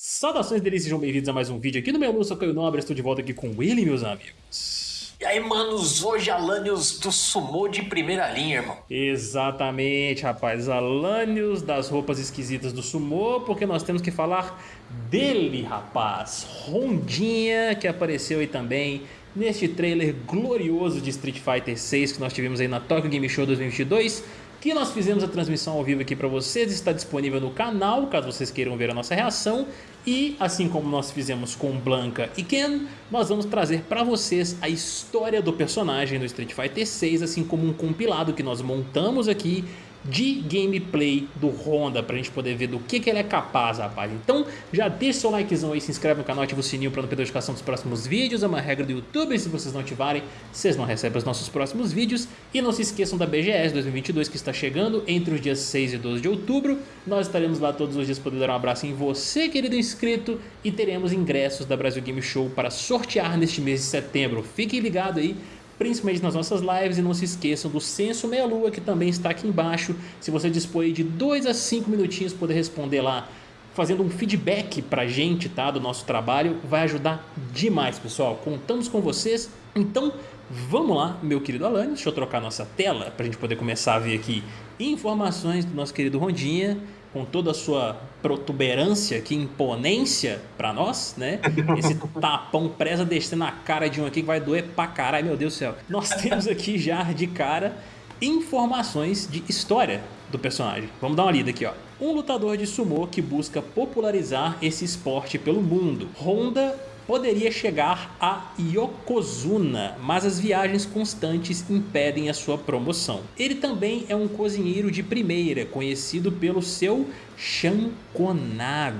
Saudações deles, sejam bem-vindos a mais um vídeo aqui no meu Lúcio Caio Nobre, estou de volta aqui com ele, meus amigos. E aí, manos, hoje Alanios do Sumô de primeira linha, irmão. Exatamente, rapaz, Alanios das roupas esquisitas do Sumô, porque nós temos que falar dele, rapaz, Rondinha, que apareceu aí também neste trailer glorioso de Street Fighter 6 que nós tivemos aí na Tokyo Game Show 2022, que nós fizemos a transmissão ao vivo aqui para vocês, está disponível no canal, caso vocês queiram ver a nossa reação. E assim como nós fizemos com Blanca e Ken, nós vamos trazer para vocês a história do personagem no Street Fighter 6, assim como um compilado que nós montamos aqui de gameplay do Honda pra gente poder ver do que, que ele é capaz, rapaz. Então já deixa seu likezão aí, se inscreve no canal, ativa o sininho para não perder a notificação dos próximos vídeos. É uma regra do YouTube, se vocês não ativarem, vocês não recebem os nossos próximos vídeos. E não se esqueçam da BGS 2022 que está chegando entre os dias 6 e 12 de outubro. Nós estaremos lá todos os dias podendo dar um abraço em você, querido inscrito, e teremos ingressos da Brasil Game Show para sortear neste mês de setembro. Fiquem ligados aí principalmente nas nossas lives. E não se esqueçam do Censo Meia Lua, que também está aqui embaixo. Se você dispõe de 2 a 5 minutinhos poder responder lá, fazendo um feedback pra gente, tá? Do nosso trabalho, vai ajudar demais, pessoal. Contamos com vocês. Então, vamos lá, meu querido Alanis. Deixa eu trocar nossa tela pra gente poder começar a ver aqui informações do nosso querido Rondinha com toda a sua protuberância, que imponência para nós, né? Esse tapão presa descendo na cara de um aqui que vai doer pra caralho, meu Deus do céu. Nós temos aqui já de cara informações de história do personagem. Vamos dar uma lida aqui, ó. Um lutador de sumô que busca popularizar esse esporte pelo mundo. Honda poderia chegar a Yokozuna, mas as viagens constantes impedem a sua promoção. Ele também é um cozinheiro de primeira, conhecido pelo seu Shankonabe.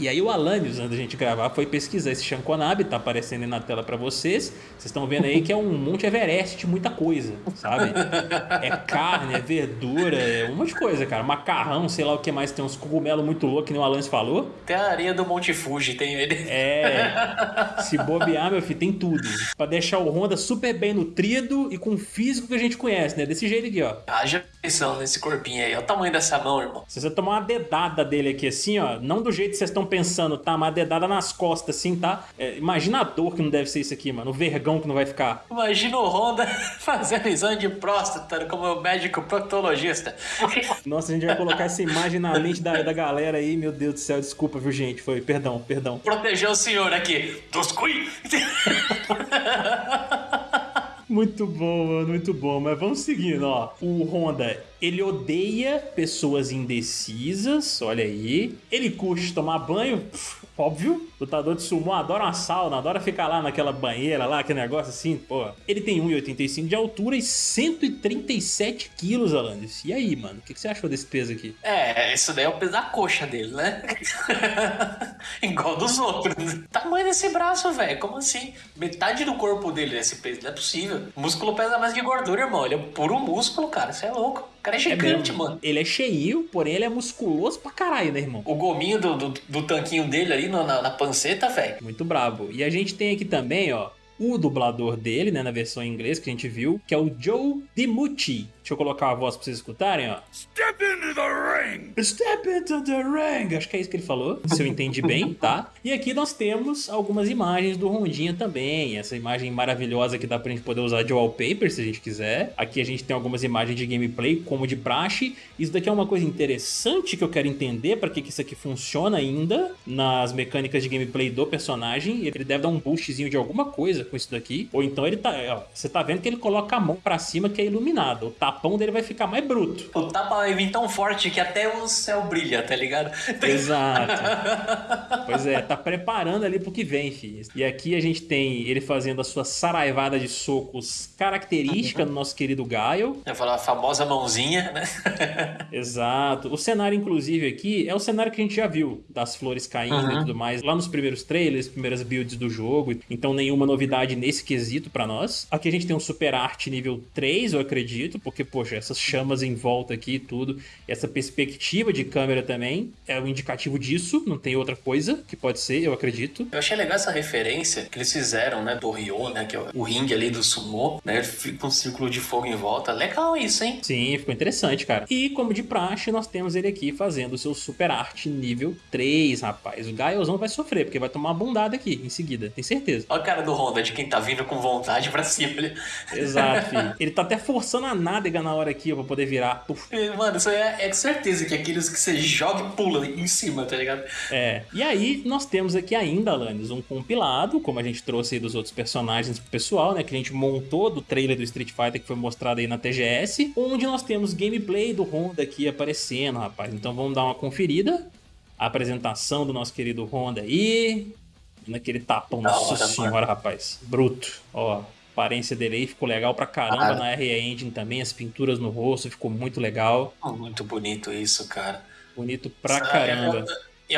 E aí o Alanios, antes da gente gravar, foi pesquisar esse Shankonabe, tá aparecendo aí na tela para vocês. Vocês estão vendo aí que é um Monte Everest de muita coisa, sabe? É carne, é verdura, é um monte de coisa, cara. Macarrão, sei lá o que mais, tem uns cogumelos muito loucos, que nem o Alanios falou. Tem a areia do Monte Fuji, tem ele. É, se bobear, meu filho, tem tudo. Pra deixar o Honda super bem nutrido e com o físico que a gente conhece, né? Desse jeito aqui, ó. Haja atenção nesse corpinho aí, olha o tamanho dessa mão, irmão. Se você tomar uma dedada dele aqui assim, ó, não do jeito que vocês estão pensando, tá? Mas dedada nas costas assim, tá? É, imagina a dor que não deve ser isso aqui, mano. O vergão que não vai ficar. Imagina o Honda fazendo exame de próstata como médico proctologista. Nossa, a gente vai colocar essa imagem na mente da, da galera aí, meu Deus do céu, desculpa, viu, gente? Foi, perdão, perdão. Proteger o senhor aqui dos cui. Muito bom, mano, muito bom. Mas vamos seguindo, ó. O Honda, ele odeia pessoas indecisas, olha aí. Ele curte tomar banho, pff, óbvio. Lutador de sumo adora uma sauna, adora ficar lá naquela banheira lá, aquele negócio assim, pô. Ele tem 1,85 de altura e 137 quilos, Alandis. E aí, mano, o que, que, você achou desse peso aqui? É, isso daí é o peso da coxa dele, né? Igual dos outros. Tamanho desse braço, velho, como assim? Metade do corpo dele é esse peso, não é possível. músculo pesa mais que gordura, irmão. Ele é puro músculo, cara, você é louco. O cara é gigante, é mano. Ele é cheio, porém ele é musculoso pra caralho, né, irmão? O gominho do, do, do tanquinho dele ali na, na, na panceta, velho. Muito brabo. E a gente tem aqui também, ó, o dublador dele, né, na versão em inglês que a gente viu, que é o Joe DiMucci. Deixa eu colocar a voz pra vocês escutarem, ó. Step into the ring! Step into the ring! Acho que é isso que ele falou, se eu entendi bem, tá? E aqui nós temos algumas imagens do Rondinha também. Essa imagem maravilhosa que dá pra gente poder usar de wallpaper, se a gente quiser. Aqui a gente tem algumas imagens de gameplay, como de praxe. Isso daqui é uma coisa interessante que eu quero entender para que, que isso aqui funciona ainda nas mecânicas de gameplay do personagem. Ele deve dar um boostzinho de alguma coisa com isso daqui. Ou então ele tá... Ó, você tá vendo que ele coloca a mão pra cima que é iluminado. O tapão dele vai ficar mais bruto. O tapa vai vir tão forte que até o céu brilha, tá ligado? Exato. pois é, tá preparando ali pro que vem, filho. E aqui a gente tem ele fazendo a sua saraivada de socos característica do nosso querido Gaio. Eu falar a famosa mãozinha, né? Exato. O cenário, inclusive, aqui é o cenário que a gente já viu, das flores caindo uhum. e tudo mais, lá nos primeiros trailers, primeiras builds do jogo. Então, nenhuma novidade nesse quesito para nós. Aqui a gente tem um super arte nível 3, eu acredito, porque poxa, essas chamas em volta aqui e tudo. Essa perspectiva de câmera também é um indicativo disso, não tem outra coisa que pode ser, eu acredito. Eu achei legal essa referência que eles fizeram, né, do Ryo, né, que é o ringue ali do sumô, né, fica um círculo de fogo em volta. Legal isso, hein? Sim, ficou interessante, cara. E como de praxe, nós temos ele aqui fazendo o seu super arte nível 3, rapaz. O Gaiozão vai sofrer, porque vai tomar uma bundada aqui em seguida, tem certeza. Olha a cara do Honda, de quem tá vindo com vontade pra cima. Ele... Exato, filho. Ele tá até forçando a nádega na hora aqui, ó, pra poder virar. Puf. Mano, isso é, é certeza que é aqueles que você joga e pula em cima, tá ligado? É. E aí, nós temos aqui ainda, Alanis, um compilado, como a gente trouxe aí dos outros personagens pro pessoal, né? Que a gente montou do trailer do Street Fighter que foi mostrado aí na TGS, onde nós temos gameplay do Honda aqui aparecendo, rapaz. Então vamos dar uma conferida. A apresentação do nosso querido Honda aí. Naquele tapão, Da nossa hora, senhora, mano. rapaz. Bruto. Ó, aparência dele aí ficou legal pra caramba Ah. na RE Engine também. As pinturas no rosto ficou muito legal. Muito bonito isso, cara. Bonito pra Ah, caramba. Eu,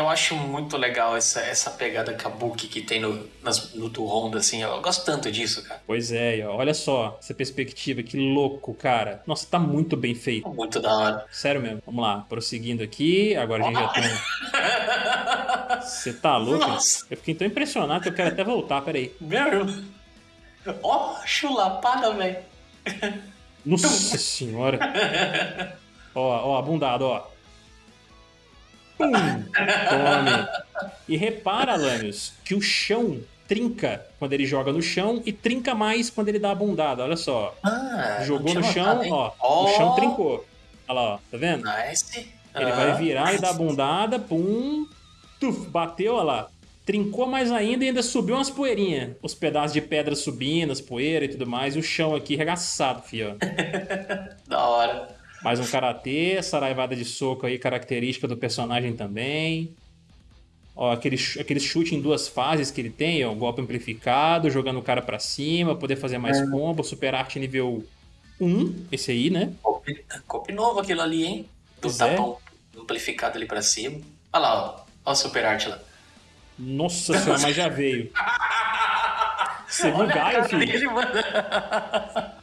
eu acho muito legal essa, essa pegada kabuki que tem no, nas, no do Honda, assim. Eu gosto tanto disso, cara. Pois é, ó, olha só essa perspectiva, que louco, cara. Nossa, tá muito bem feito. Muito da hora. Sério mesmo. Vamos lá, prosseguindo aqui. Agora a gente já tem. Você tá louco? Nossa. Eu fiquei tão impressionado que eu quero até voltar, peraí. Meu. Ó, chulapada, velho. Nossa senhora. Ó, ó, abundado, ó. Pum! Tome. E repara, Lanius, que o chão trinca quando ele joga no chão e trinca mais quando ele dá a bundada. Olha só. Ah, Jogou no chão, notado, ó. Ó, O chão trincou. Olha lá, ó. Tá vendo? Nice. Ele Ah. vai virar e dar a bundada, pum, tuf, bateu, olha lá. Trincou mais ainda e ainda subiu umas poeirinhas. Os pedaços de pedra subindo, as poeiras e tudo mais. E o chão aqui regaçado, fio. ó. Da hora. Mais um karatê, saraivada de soco aí, característica do personagem também. Ó, aquele, aquele chute em duas fases que ele tem, ó, golpe amplificado, jogando o cara pra cima, poder fazer mais combo, super arte nível 1, esse aí, né? Copy, copy novo aquilo ali, hein? Do Pois é. tapão amplificado ali pra cima. Olha lá, ó. Ó o super lá. Nossa senhora, mas já veio. Você viu o Olha Gaio, filho? dele.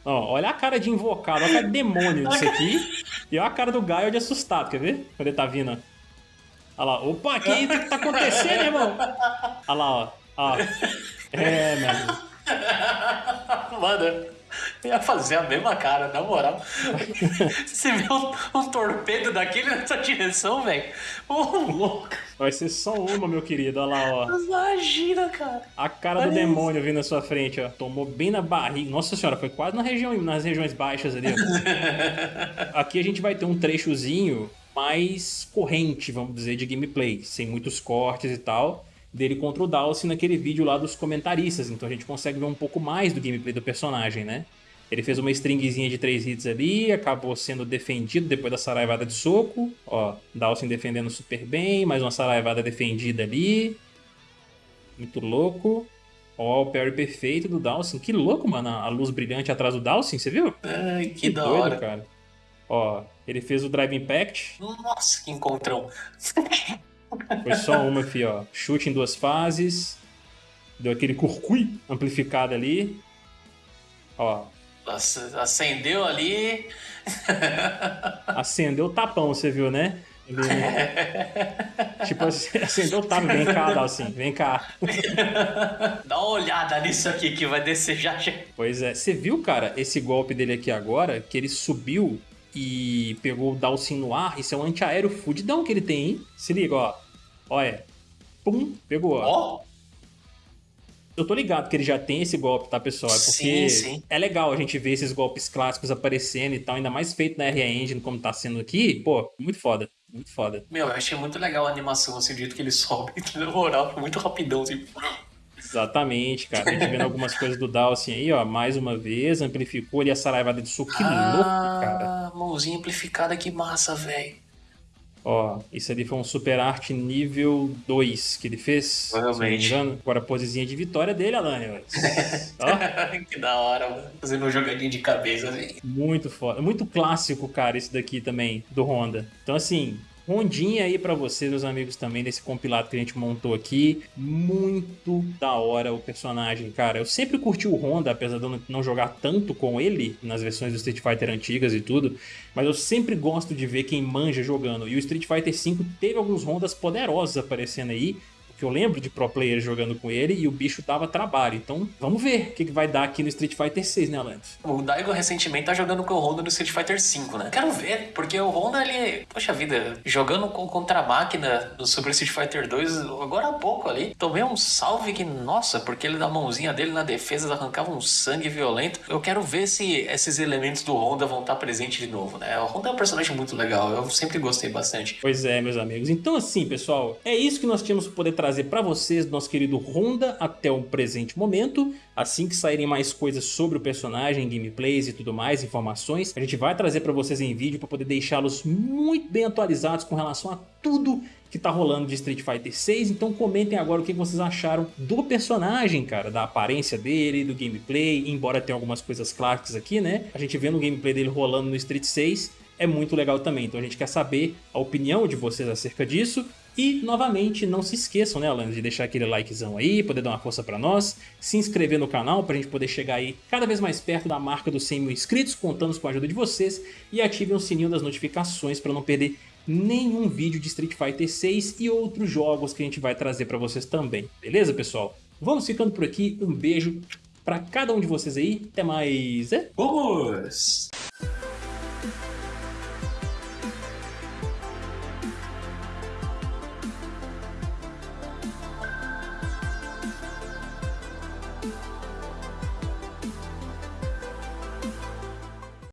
Ó, olha a cara de invocado, olha a cara de demônio disso aqui. E olha a cara do Gaio de assustado, quer ver? Quando ele tá vindo. Olha lá, opa, que isso que tá acontecendo, irmão? Olha lá, ó. ó. É, meu amigo. Mano, eu ia fazer a mesma cara, na moral. Você viu um, um torpedo daquele nessa direção, velho? Ô, louco. Vai ser só uma, meu querido. Olha lá, ó. Imagina, cara. A cara do Olha demônio vindo na sua frente, ó. Tomou bem na barriga. Nossa senhora, foi quase na região, nas regiões baixas ali, ó. Aqui a gente vai ter um trechozinho mais corrente, vamos dizer, de gameplay, sem muitos cortes e tal, dele contra o Dalsin naquele vídeo lá dos comentaristas. Então a gente consegue ver um pouco mais do gameplay do personagem, né? Ele fez uma stringzinha de três hits ali, acabou sendo defendido depois da saraivada de soco. Ó, Dalsin defendendo super bem, mais uma saraivada defendida ali. Muito louco. Ó, o parry perfeito do Dalsin. Que louco, mano, a luz brilhante atrás do Dalsin, você viu? Ai, que, da doido, hora. cara. Ó, ele fez o Drive Impact. Nossa, que encontrão. Foi só uma, fi, ó. Chute em duas fases. Deu aquele curcui amplificado ali. Ó, Acendeu ali. acendeu o tapão, você viu, né? Ele... tipo, assim, acendeu o tapão. Vem cá, Dalsin, vem cá. Dá uma olhada nisso aqui que vai descer já. Pois é, você viu, cara, esse golpe dele aqui agora, que ele subiu e pegou o Dalsin no ar, isso é um antiaéreo fudidão que ele tem, hein? Se liga, ó. Olha. Pum, pegou, ó. Ó, Eu tô ligado que ele já tem esse golpe, tá, pessoal? É porque Sim, sim. é legal a gente ver esses golpes clássicos aparecendo e tal, ainda mais feito na RE Engine como tá sendo aqui. Pô, muito foda, muito foda. meu, eu achei muito legal a animação, assim, o jeito que ele sobe. Na moral, foi muito rapidão, assim. Exatamente, cara. A gente vendo algumas coisas do Dalsin aí, ó, mais uma vez, amplificou ali a saraivada de suco. Que louco, cara. Ah, mãozinha amplificada, que massa, velho. Ó, isso ali foi um super arte nível 2 que ele fez. Provavelmente. Agora a posezinha de vitória dele, Alane. Ó, que da hora, mano. Fazendo um jogadinho de cabeça, assim. muito foda. Muito clássico, cara, isso daqui também, do Honda. Então, assim, rondinha aí para vocês, meus amigos, também desse compilado que a gente montou aqui. Muito da hora o personagem, cara. Eu sempre curti o Honda, apesar de eu não jogar tanto com ele nas versões do Street Fighter antigas e tudo, mas eu sempre gosto de ver quem manja jogando. E o Street Fighter V teve alguns Hondas poderosos aparecendo aí, que eu lembro de pro players jogando com ele e o bicho dava trabalho. Então, vamos ver o que, que vai dar aqui no Street Fighter 6, né, Lance? O Daigo recentemente tá jogando com o Honda no Street Fighter 5, né? Quero ver, porque o Honda, ele, poxa vida, jogando contra a máquina no Super Street Fighter 2 agora há pouco ali, tomei um salve que, nossa, porque ele da mãozinha dele na defesa arrancava um sangue violento. Eu quero ver se esses elementos do Honda vão estar presentes de novo, né? O Honda é um personagem muito legal, eu sempre gostei bastante. Pois é, meus amigos. Então, assim, pessoal, é isso que nós tínhamos poder trazer trazer para vocês nosso querido Honda até o presente momento. Assim que saírem mais coisas sobre o personagem, gameplays e tudo mais, informações, a gente vai trazer para vocês em vídeo para poder deixá-los muito bem atualizados com relação a tudo que tá rolando de Street Fighter 6, então comentem agora o que vocês acharam do personagem, cara, da aparência dele, do gameplay, embora tenha algumas coisas clássicas aqui, né? A gente vê no gameplay dele rolando no Street 6, é muito legal também, então a gente quer saber a opinião de vocês acerca disso, e, novamente, não se esqueçam, né, Alan, de deixar aquele likezão aí, poder dar uma força pra nós, se inscrever no canal pra gente poder chegar aí cada vez mais perto da marca dos 100 mil inscritos, contamos com a ajuda de vocês, e ativem o sininho das notificações para não perder nenhum vídeo de Street Fighter 6 e outros jogos que a gente vai trazer para vocês também, beleza, pessoal? Vamos ficando por aqui, um beijo para cada um de vocês aí, até mais, é? Vamos!